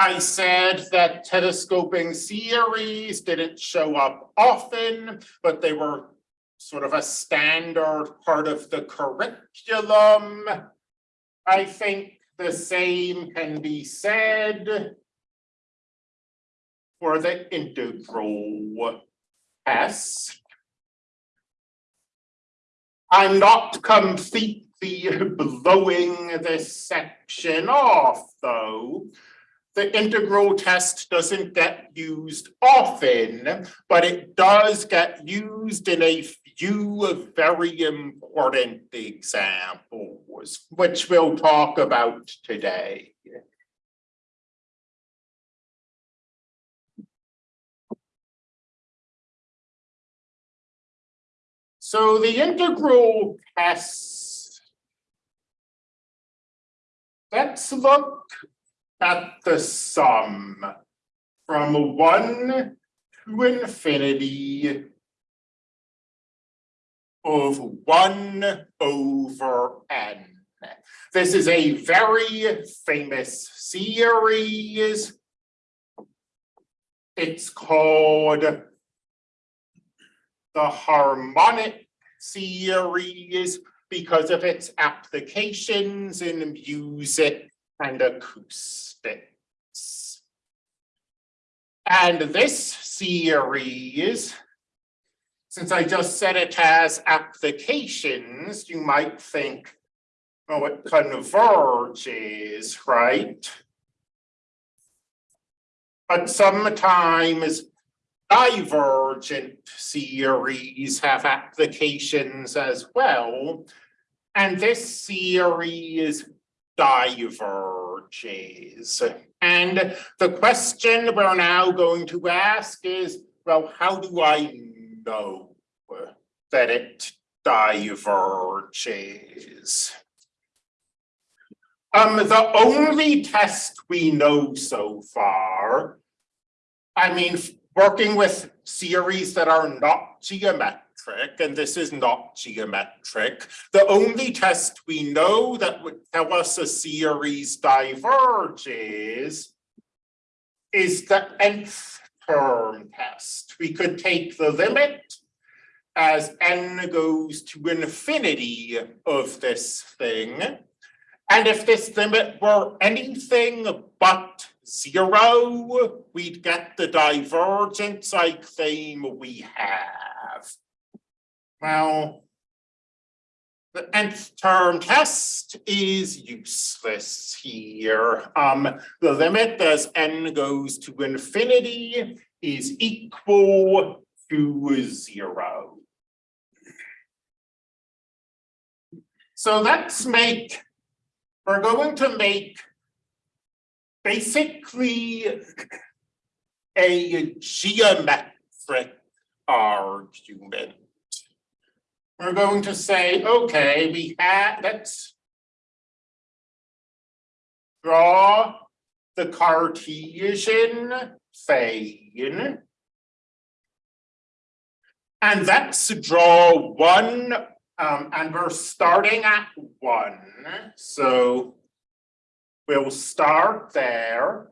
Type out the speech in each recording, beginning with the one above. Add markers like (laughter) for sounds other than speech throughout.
I said that telescoping series didn't show up often, but they were sort of a standard part of the curriculum. I think the same can be said for the integral test. I'm not completely (laughs) blowing this section off, though. The integral test doesn't get used often, but it does get used in a few very important examples, which we'll talk about today. So the integral test. Let's look at the sum from one to infinity of one over n. This is a very famous series. It's called the harmonic series because of its applications in music and acoustics. And this series, since I just said it has applications, you might think, oh, it converges, right? But sometimes divergent series have applications as well. And this series diverges. And the question we're now going to ask is, well, how do I know that it diverges? Um, the only test we know so far, I mean, working with series that are not geometric, and this is not geometric, the only test we know that would tell us a series diverges is the nth term test. We could take the limit as n goes to infinity of this thing. And if this limit were anything but zero, we'd get the divergence I claim we have. Well, the nth term test is useless here. Um, the limit as n goes to infinity is equal to zero. So let's make, we're going to make basically a geometric argument. We're going to say, okay, we had, let's draw the Cartesian plane. And let's draw one, um, and we're starting at one, so we'll start there.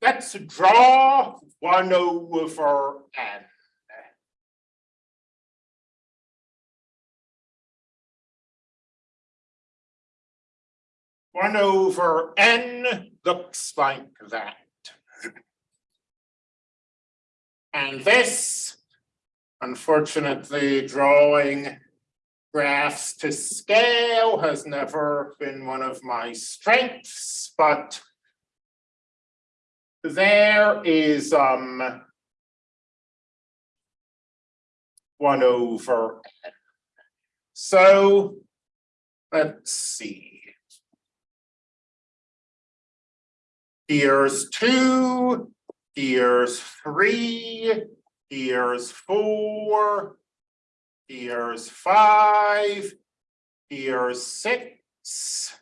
Let's draw one over n. One over n looks like that. And this, unfortunately, drawing graphs to scale has never been one of my strengths, but there is um one over n. So let's see. Here's two, here's three, here's four, here's five, here's six.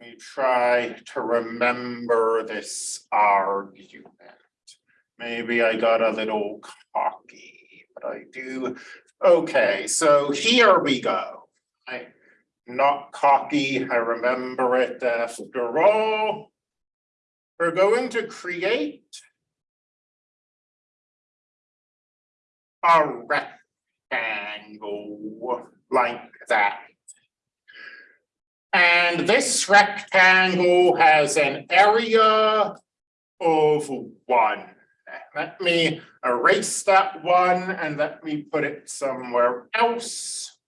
Let me try to remember this argument. Maybe I got a little cocky, but I do. Okay, so here we go. I not cocky, I remember it after all. We're going to create a rectangle like that. And this rectangle has an area of one. Let me erase that one and let me put it somewhere else.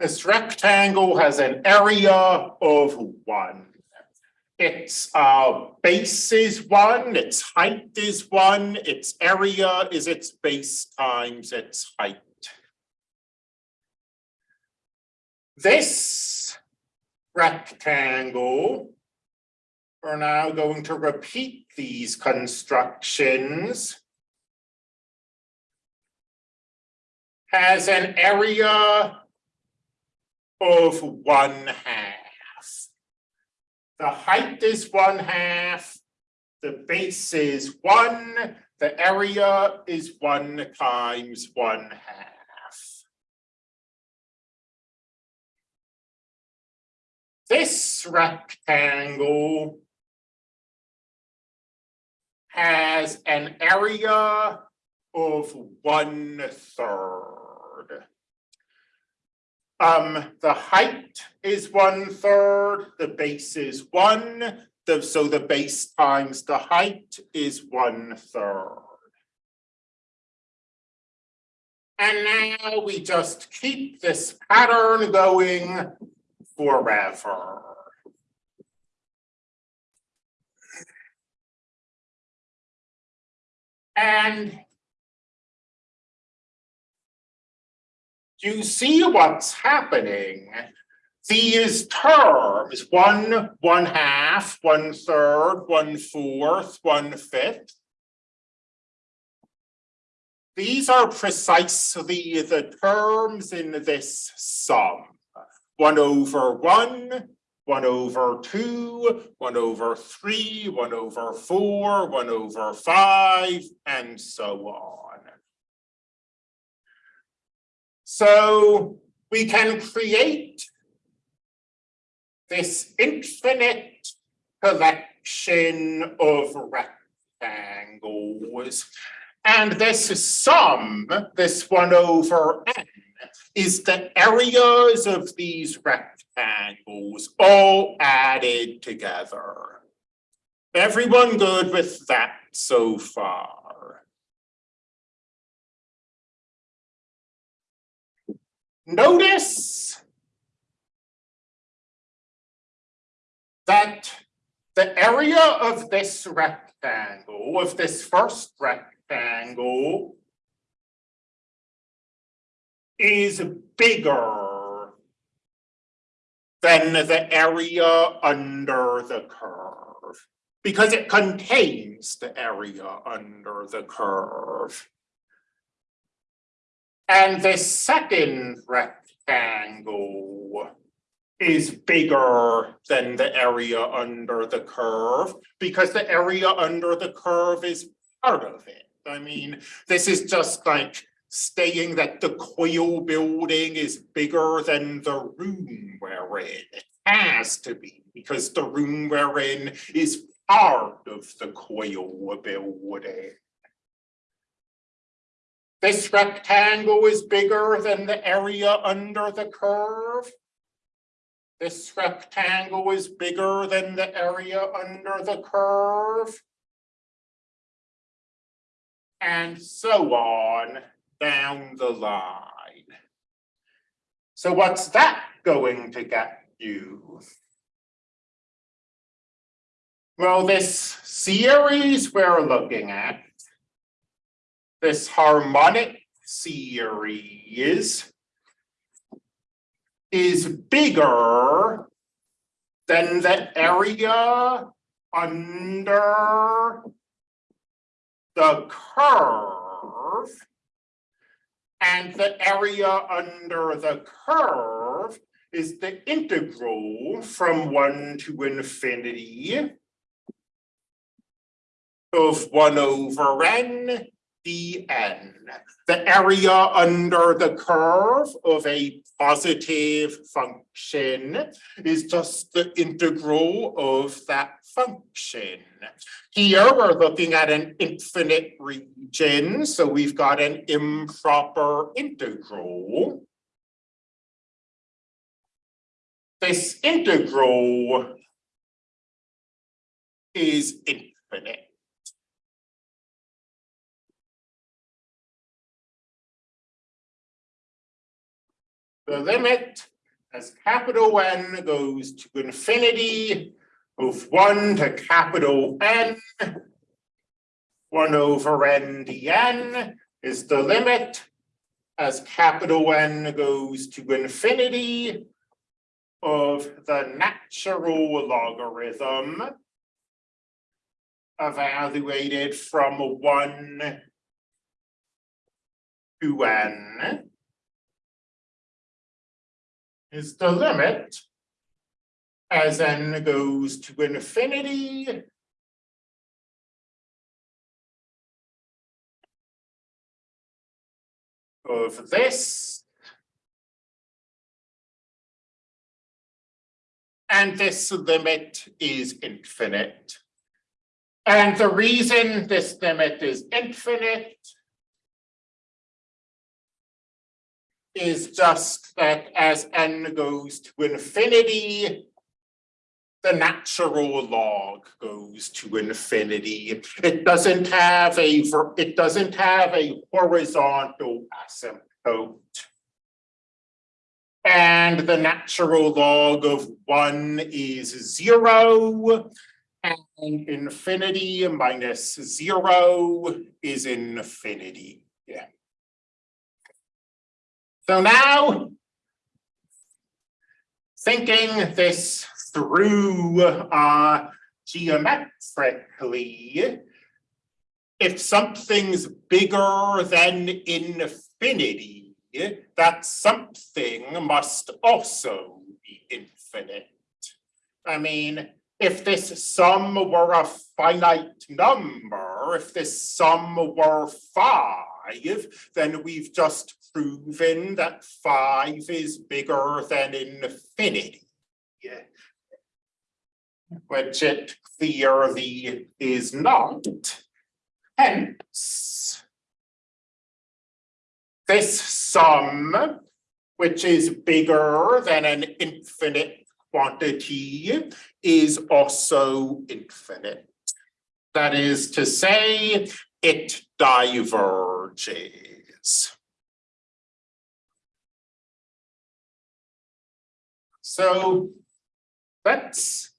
This rectangle has an area of one. Its uh base is one, its height is one, its area is its base times its height. This rectangle, we're now going to repeat these constructions. Has an area of one half. The height is one half. The base is one, the area is one times one half. This rectangle has an area of one third. Um, the height is one third, the base is one, the, so the base times the height is one third. And now we just keep this pattern going forever. And you see what's happening. These terms, one, one half, one third, one fourth, one fifth. These are precisely the terms in this sum. One over one, one over two, one over three, one over four, one over five, and so on. So we can create this infinite collection of rectangles. And this sum, this one over n, is the areas of these rectangles all added together. Everyone good with that so far? Notice that the area of this rectangle, of this first rectangle, is bigger than the area under the curve because it contains the area under the curve. And the second rectangle is bigger than the area under the curve because the area under the curve is part of it. I mean, this is just like saying that the coil building is bigger than the room we're in. It has to be because the room we're in is part of the coil building. This rectangle is bigger than the area under the curve. This rectangle is bigger than the area under the curve. And so on down the line. So what's that going to get you? Well, this series we're looking at, this harmonic series, is bigger than the area under the curve and the area under the curve is the integral from one to infinity of one over n dn. The area under the curve of a positive function is just the integral of that function. Here, we're looking at an infinite region, so we've got an improper integral. This integral is infinite. The limit as capital N goes to infinity of one to capital N. One over N dN is the limit as capital N goes to infinity of the natural logarithm evaluated from one to N is the limit as n goes to infinity. Of this. And this limit is infinite. And the reason this limit is infinite is just that as n goes to infinity, the natural log goes to infinity. It doesn't have a, it doesn't have a horizontal asymptote. And the natural log of one is zero. And infinity minus zero is infinity. Yeah. So now. Thinking this through uh geometrically. If something's bigger than infinity, that something must also be infinite. I mean, if this sum were a finite number, if this sum were five, then we've just proven that five is bigger than infinity. Which it clearly is not. Hence. This sum, which is bigger than an infinite quantity, is also infinite. That is to say, it diverges. So let's,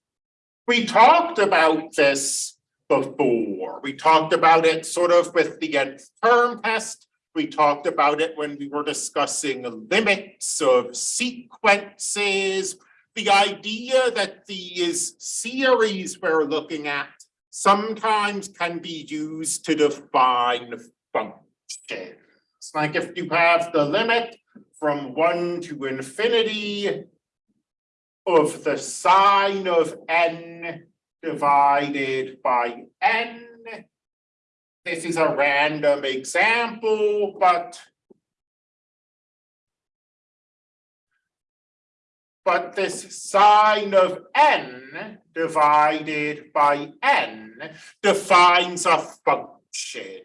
we talked about this before. We talked about it sort of with the nth term test. We talked about it when we were discussing limits of sequences. The idea that these series we're looking at sometimes can be used to define functions. Like if you have the limit from one to infinity of the sine of n divided by n. This is a random example, but but this sine of n divided by n defines a function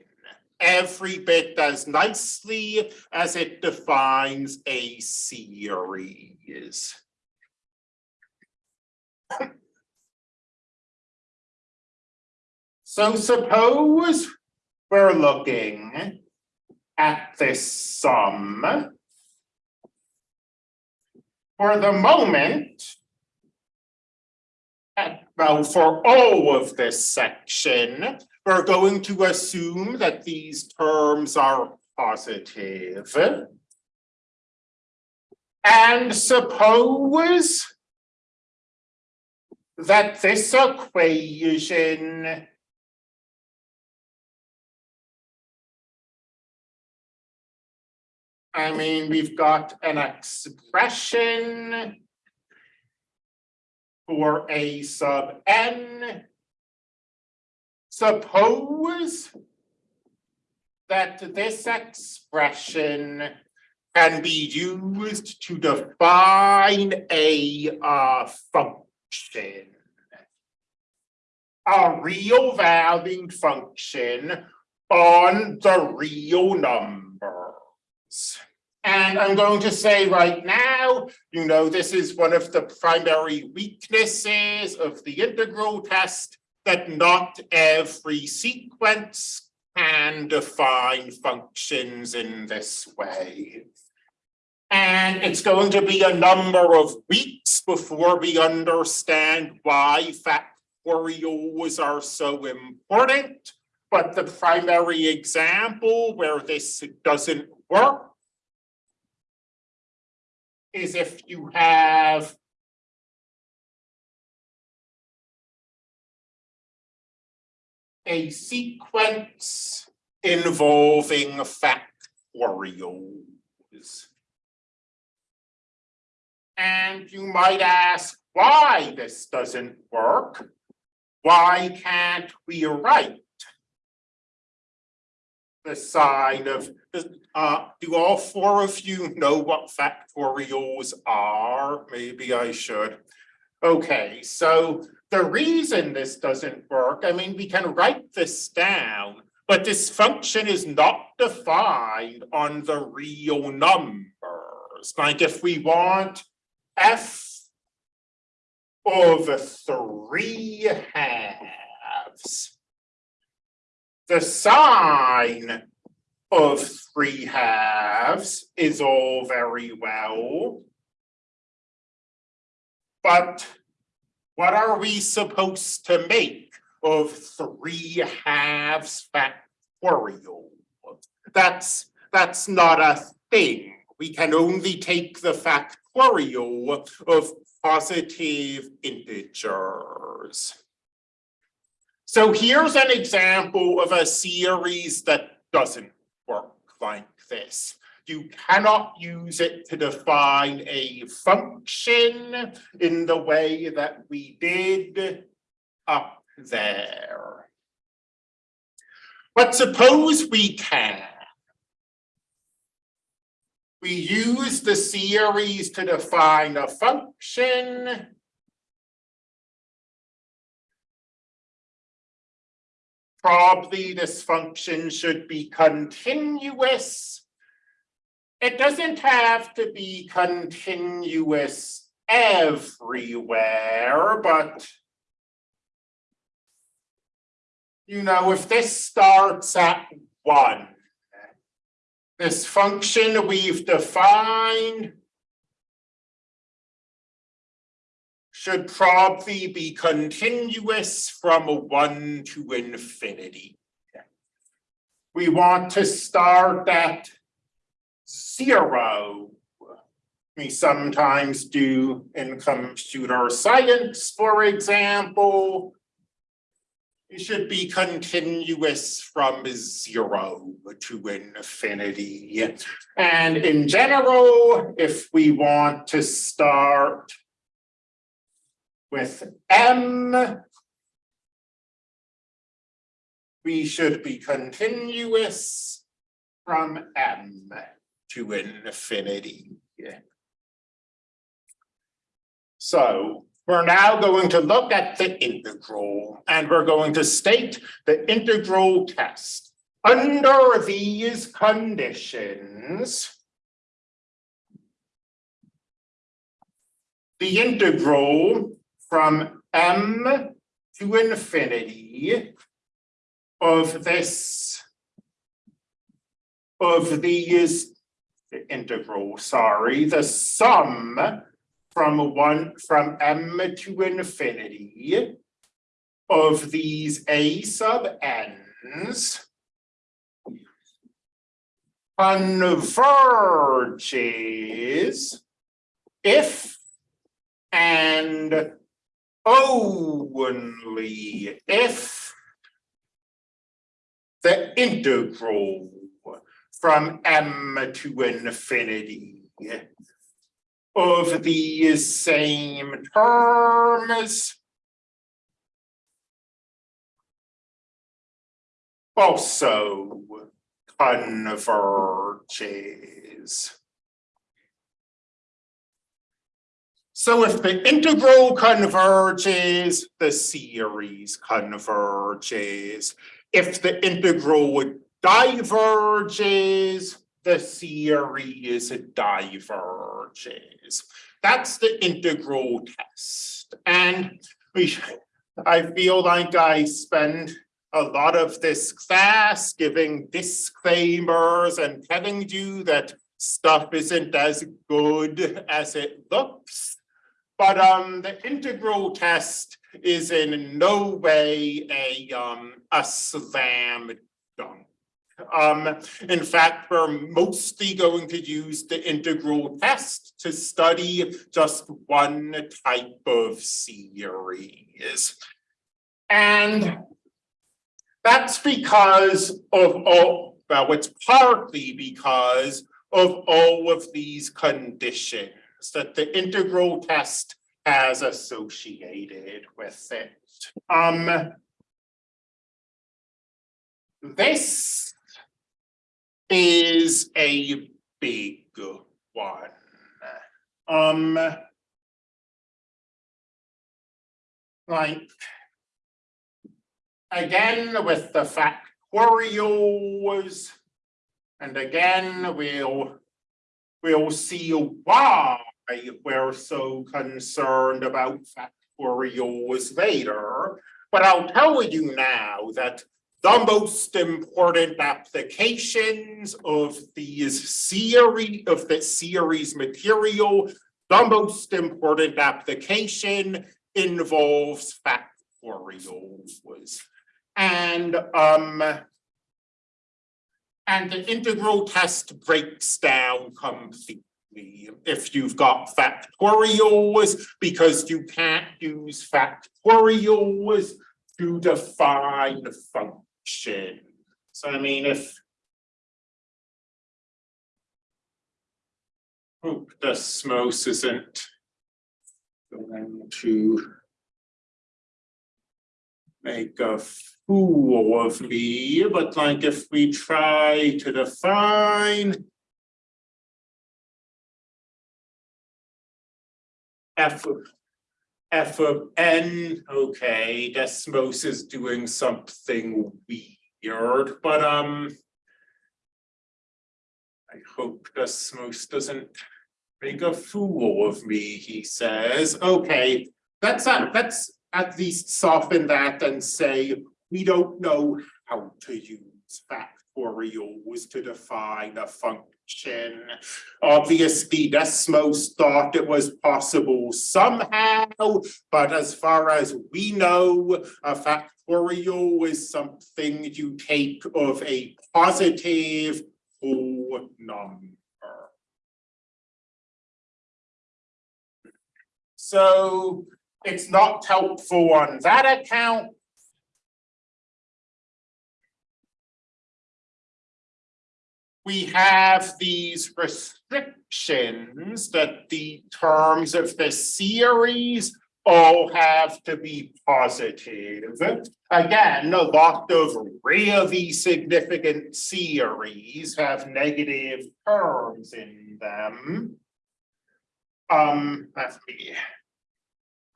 every bit as nicely as it defines a series. (laughs) So suppose we're looking at this sum. For the moment, well, for all of this section, we're going to assume that these terms are positive. And suppose that this equation I mean, we've got an expression for a sub n. Suppose that this expression can be used to define a uh function. A real valued function on the real numbers. And I'm going to say right now, you know, this is one of the primary weaknesses of the integral test that not every sequence can define functions in this way. And it's going to be a number of weeks before we understand why factorials are so important. But the primary example where this doesn't work is if you have a sequence involving factorials. And you might ask why this doesn't work. Why can't we write the sine of, uh, do all four of you know what factorials are? Maybe I should. Okay, so the reason this doesn't work, I mean, we can write this down, but this function is not defined on the real numbers. Like if we want f of three halves, the sine of three halves is all very well. But what are we supposed to make of three halves factorial? That's, that's not a thing. We can only take the factorial of positive integers. So here's an example of a series that doesn't work like this. You cannot use it to define a function in the way that we did up there. But suppose we can. We use the series to define a function probably this function should be continuous. It doesn't have to be continuous everywhere, but you know, if this starts at one, this function we've defined should probably be continuous from one to infinity. We want to start at zero. We sometimes do in computer science, for example. It should be continuous from zero to infinity. And in general, if we want to start with M. We should be continuous from M to infinity. So we're now going to look at the integral and we're going to state the integral test. Under these conditions, the integral from m to infinity of this of these the integral, sorry, the sum from one from m to infinity of these a sub n's converges if and only if the integral from m to infinity of these same terms also converges. So if the integral converges, the series converges. If the integral diverges, the series diverges. That's the integral test. And we, I feel like I spend a lot of this class giving disclaimers and telling you that stuff isn't as good as it looks. But um, the integral test is in no way a um, a slam dunk. Um, in fact, we're mostly going to use the integral test to study just one type of series. And that's because of all, well, it's partly because of all of these conditions that the integral test has associated with it. Um, this is a big one. Um, like, again, with the factorials, and again, we'll, we'll see why we're so concerned about factorials later. But I'll tell you now that the most important applications of these series of the series material, the most important application involves factorials. And um and the integral test breaks down completely if you've got factorials because you can't use factorials to define the function. So I mean, if hope Desmos isn't going to make a fool of me, but like if we try to define f f of n, okay, Desmos is doing something weird, but um I hope Desmos doesn't make a fool of me, he says. Okay, let's uh, let's at least soften that and say we don't know how to use factorials to define a function. Obviously, Desmos thought it was possible somehow, but as far as we know, a factorial is something you take of a positive whole number. So it's not helpful on that account. We have these restrictions that the terms of the series all have to be positive. Again, a lot of really significant series have negative terms in them. Um, let me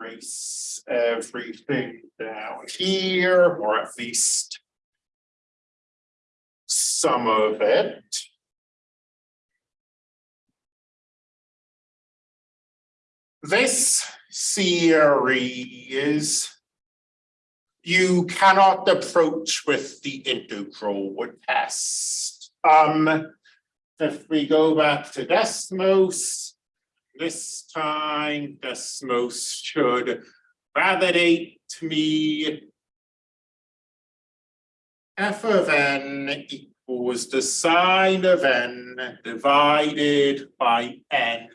trace everything down here, or at least some of it. This series you cannot approach with the integral test. Um, if we go back to Desmos, this time Desmos should validate me f of n equals the sine of n divided by n.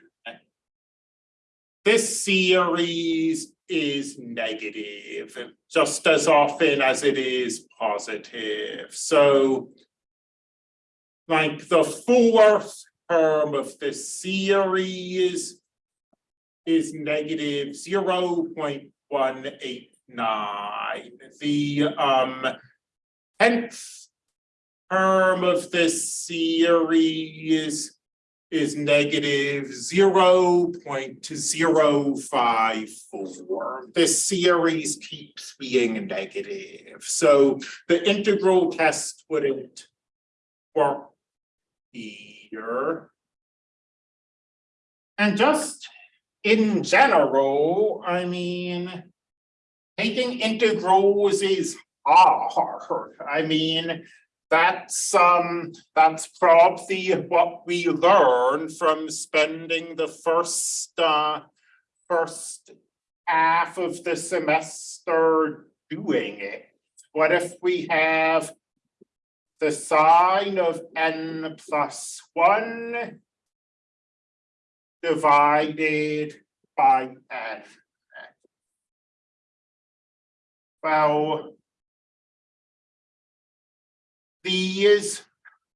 This series is negative just as often as it is positive. So like the fourth term of the series is negative zero point one eight nine. The um tenth term of this series is negative zero point zero five four. This series keeps being negative, so the integral test wouldn't work here. And just in general, I mean, taking integrals is hard. I mean, that's um, that's probably what we learn from spending the first uh, first half of the semester doing it. What if we have the sine of n plus one divided by n? Well, these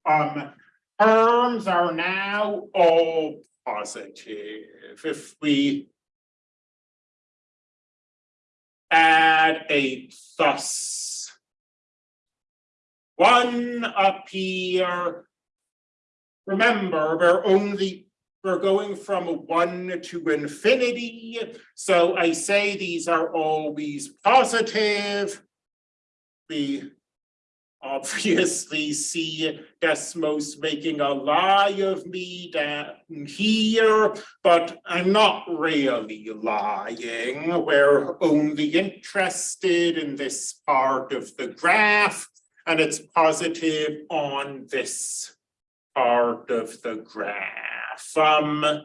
um terms are now all positive. If we add a thus, one up here. Remember, we're only, we're going from one to infinity. So I say these are always positive. We obviously see Desmos making a lie of me down here, but I'm not really lying. We're only interested in this part of the graph, and it's positive on this part of the graph. Um,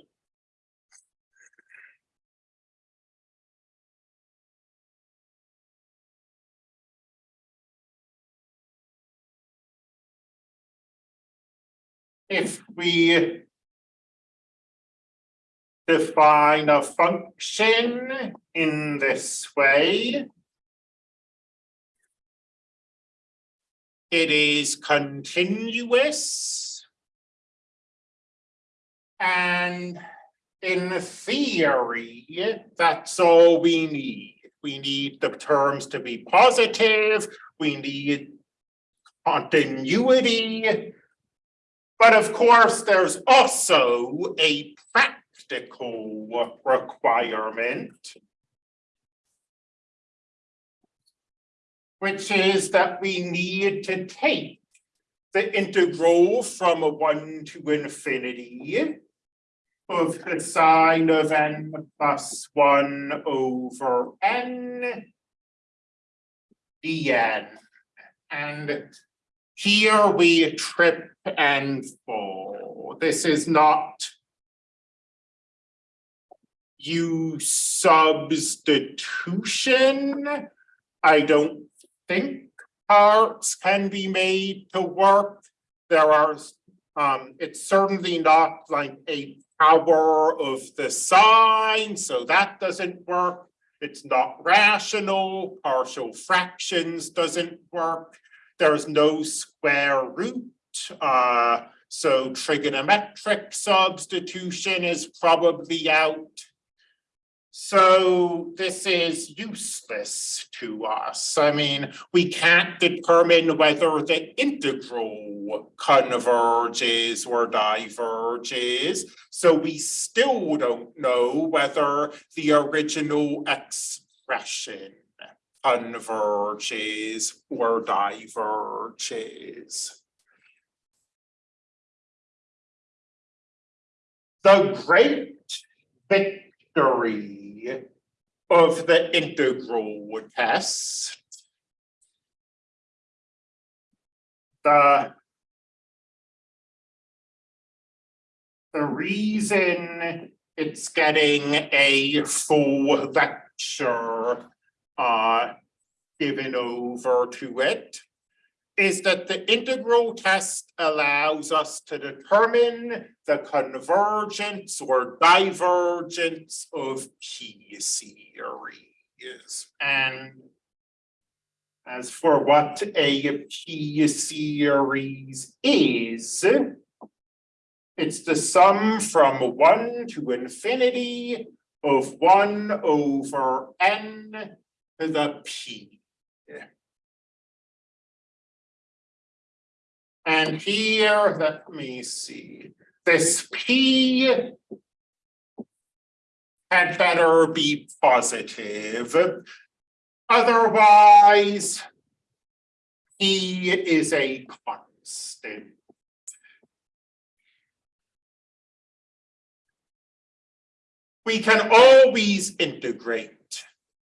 if we define a function in this way, it is continuous. And in theory, that's all we need. We need the terms to be positive, we need continuity, but of course, there's also a practical requirement. Which is that we need to take the integral from a one to infinity of the sine of n plus one over n dn. And here we trip and fall. This is not u substitution. I don't think parts can be made to work. There are, um, it's certainly not like a power of the sine, so that doesn't work. It's not rational, partial fractions doesn't work. There's no square root, uh, so trigonometric substitution is probably out. So this is useless to us. I mean, we can't determine whether the integral converges or diverges. So we still don't know whether the original expression converges or diverges. The great victory of the integral test the the reason it's getting a full lecture uh, given over to it is that the integral test allows us to determine the convergence or divergence of P series. And as for what a P series is, it's the sum from one to infinity of one over n the p. And here, let me see, this P had better be positive. Otherwise, P is a constant. We can always integrate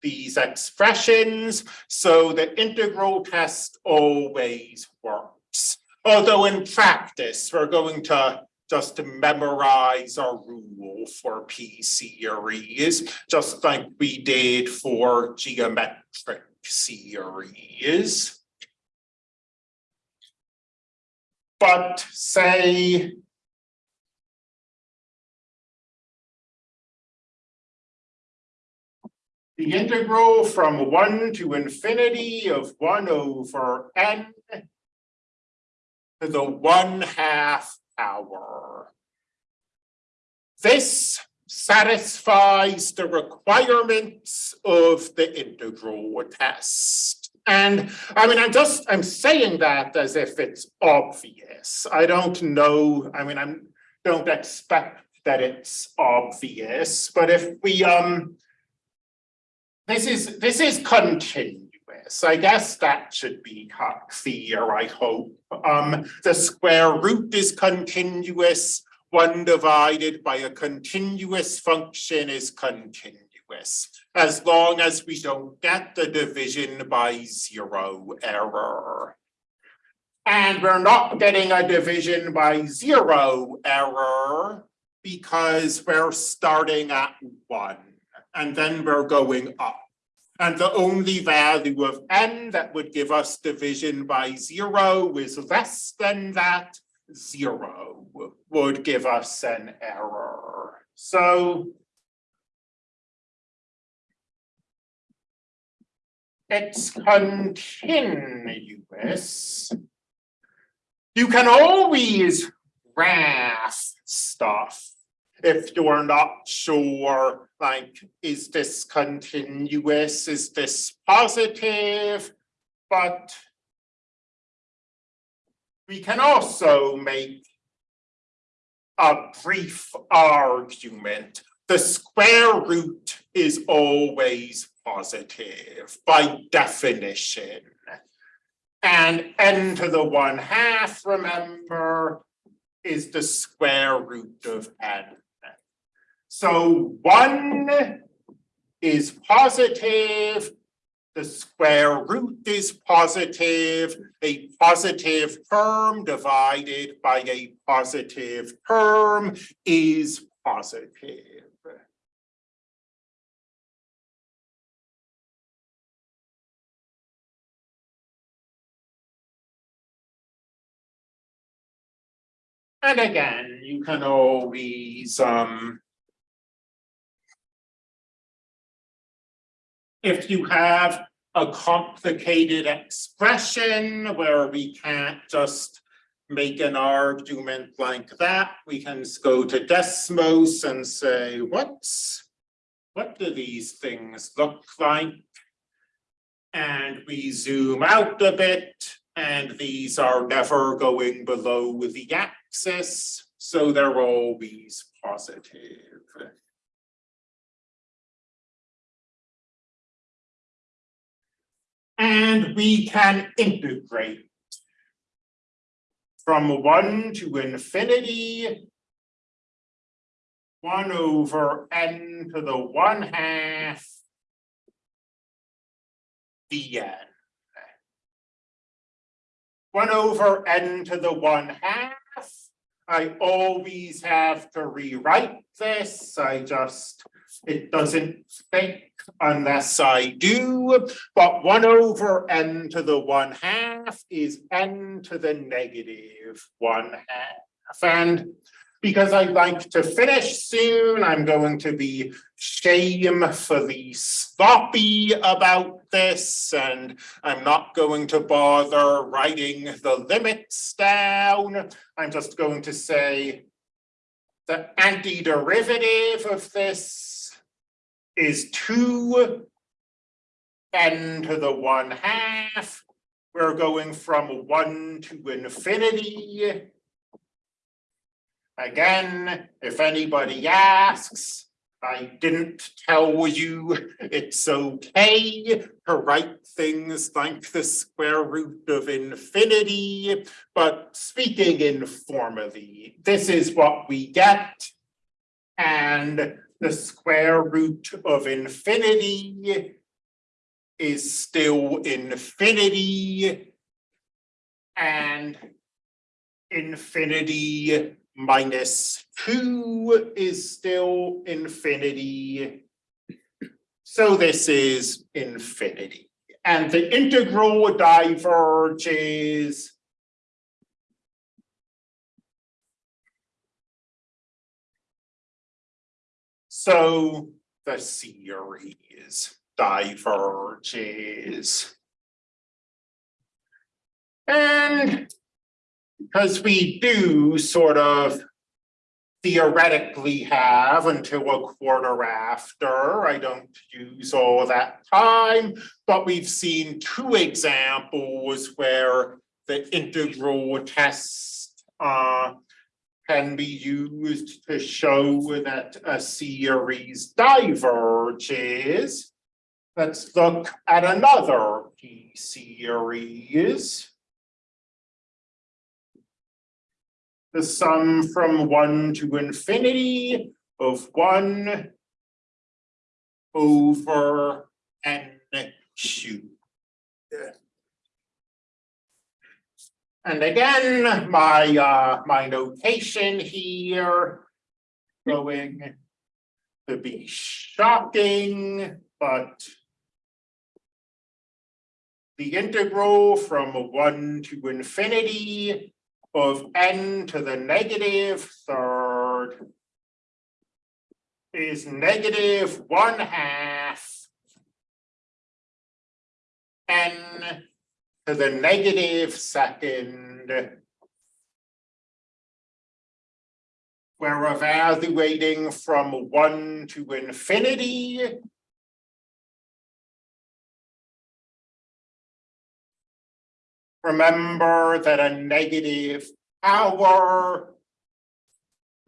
these expressions, so the integral test always works. Although in practice, we're going to just memorize our rule for P series, just like we did for geometric series. But say the integral from one to infinity of one over n to the one half power. This satisfies the requirements of the integral test. And I mean, I'm just, I'm saying that as if it's obvious. I don't know, I mean, I'm, don't expect that it's obvious, but if we, um, this is, this is continuous. I guess that should be clear, I hope. Um, the square root is continuous. One divided by a continuous function is continuous. As long as we don't get the division by zero error. And we're not getting a division by zero error because we're starting at one and then we're going up. And the only value of n that would give us division by zero is less than that. Zero would give us an error. So it's continuous. You can always graph stuff if you're not sure, like, is this continuous, is this positive? But we can also make a brief argument. The square root is always positive by definition. And n to the one half, remember, is the square root of n. So one is positive, the square root is positive, a positive term divided by a positive term is positive. And again, you can always um if you have a complicated expression where we can't just make an argument like that, we can go to Desmos and say, what's, what do these things look like? And we zoom out a bit, and these are never going below the axis, so they're always positive. And we can integrate from one to infinity, one over n to the one half dn. One over n to the one half. I always have to rewrite this. I just it doesn't think unless I do, but one over n to the one half is n to the negative one half. And because I'd like to finish soon, I'm going to be shamefully sloppy about this, and I'm not going to bother writing the limits down. I'm just going to say the antiderivative of this is two n to the one half we're going from one to infinity. Again, if anybody asks, I didn't tell you it's okay to write things like the square root of infinity. But speaking informally, this is what we get. And the square root of infinity is still infinity. And infinity minus two is still infinity. So this is infinity. And the integral diverges So the series diverges. And because we do sort of theoretically have until a quarter after, I don't use all that time, but we've seen two examples where the integral test uh, can be used to show that a series diverges. Let's look at another P series. The sum from one to infinity of one over n cubed. And again, my uh, my notation here going to be shocking, but the integral from one to infinity of n to the negative third is negative one half n to the negative second. We're evaluating from one to infinity. Remember that a negative power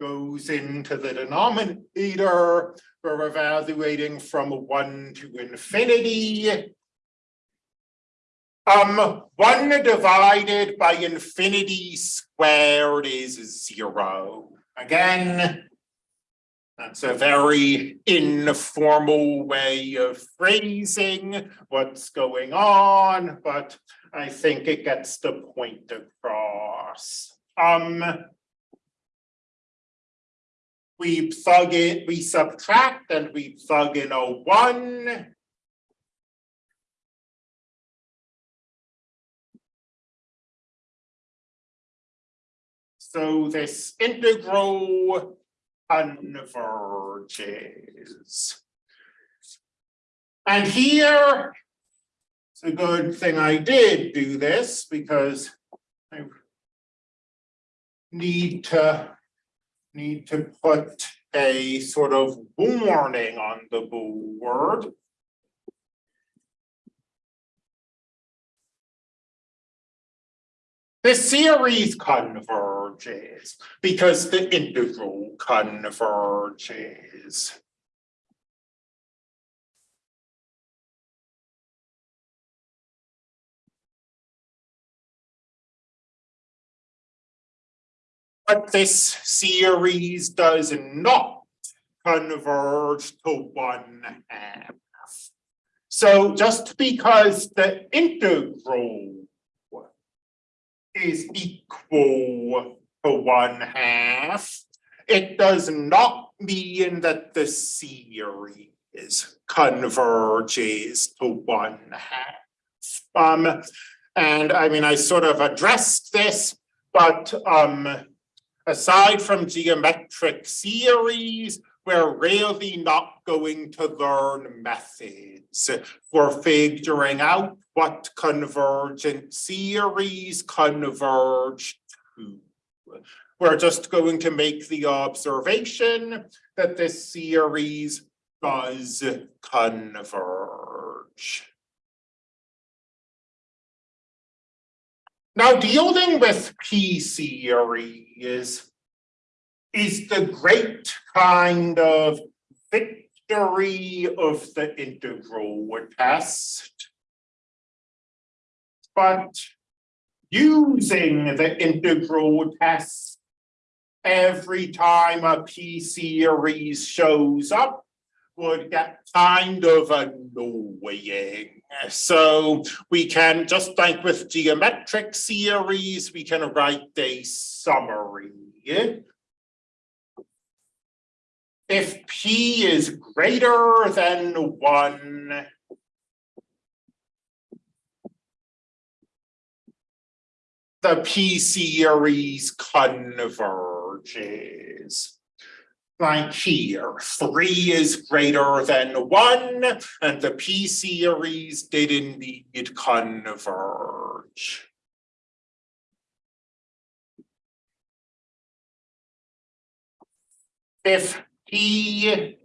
goes into the denominator. We're evaluating from one to infinity. Um, one divided by infinity squared is zero. Again, that's a very informal way of phrasing what's going on, but I think it gets the point across. Um, we plug it, we subtract and we plug in a one. So this integral converges. And here, it's a good thing I did do this because I need to need to put a sort of warning on the board. The series converges because the integral converges. But this series does not converge to one half. So just because the integral is equal to one half, it does not mean that the series converges to one half. Um, and I mean, I sort of addressed this, but um, aside from geometric series, we're really not going to learn methods for figuring out what convergent series converge to. We're just going to make the observation that this series does converge. Now dealing with P series is the great kind of victory of the integral test. But using the integral test every time a P series shows up would get kind of annoying. So we can, just like with geometric series, we can write a summary. If P is greater than one, the P series converges. Like here, three is greater than one, and the P series did indeed converge. If P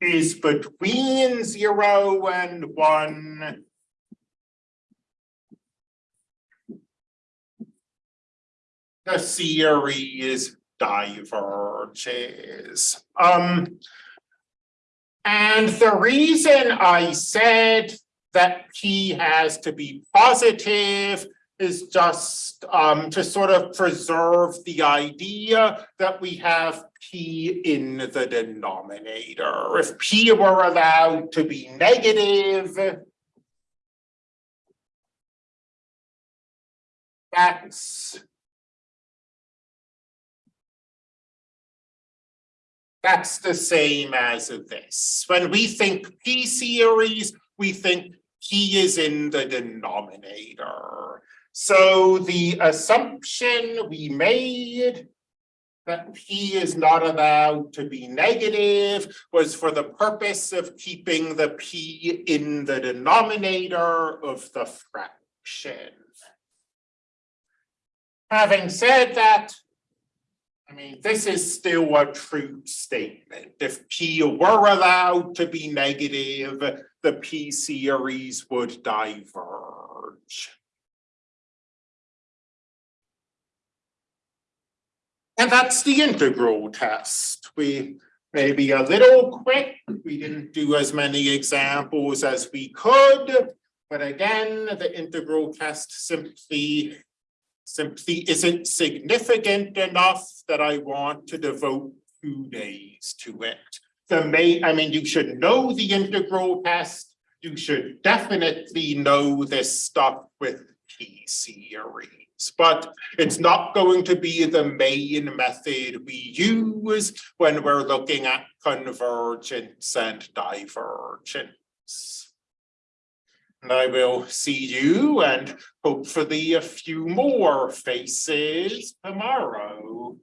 is between zero and one, the series diverges. Um, and the reason I said that P has to be positive is just um, to sort of preserve the idea that we have P in the denominator. If P were allowed to be negative, that's That's the same as this. When we think P series, we think P is in the denominator. So the assumption we made that P is not allowed to be negative was for the purpose of keeping the P in the denominator of the fraction. Having said that, I mean, this is still a true statement. If P were allowed to be negative, the P series would diverge. And that's the integral test. We may be a little quick. We didn't do as many examples as we could. But again, the integral test simply simply isn't significant enough that I want to devote two days to it. The main, I mean, you should know the integral test. You should definitely know this stuff with P series, but it's not going to be the main method we use when we're looking at convergence and divergence. And I will see you and hopefully a few more faces tomorrow.